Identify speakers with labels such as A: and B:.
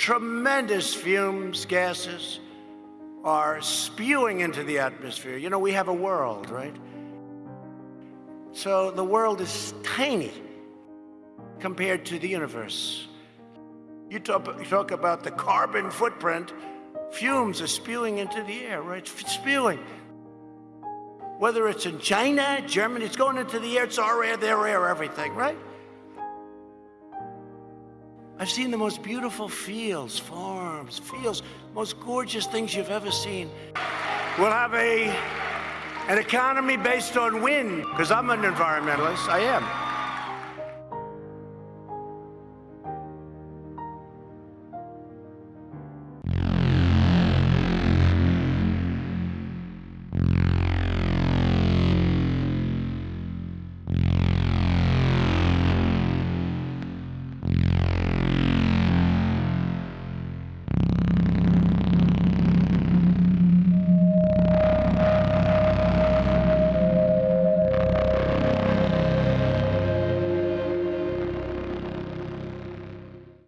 A: tremendous fumes, gases are spewing into the atmosphere. You know, we have a world, right? So the world is tiny compared to the universe. You talk, you talk about the carbon footprint, fumes are spewing into the air, right? It's Spewing. Whether it's in China, Germany, it's going into the air, it's our air, their air, everything, right? I've seen the most beautiful fields, farms, fields, most gorgeous things you've ever seen. We'll have a, an economy based on wind, because I'm an environmentalist, I am.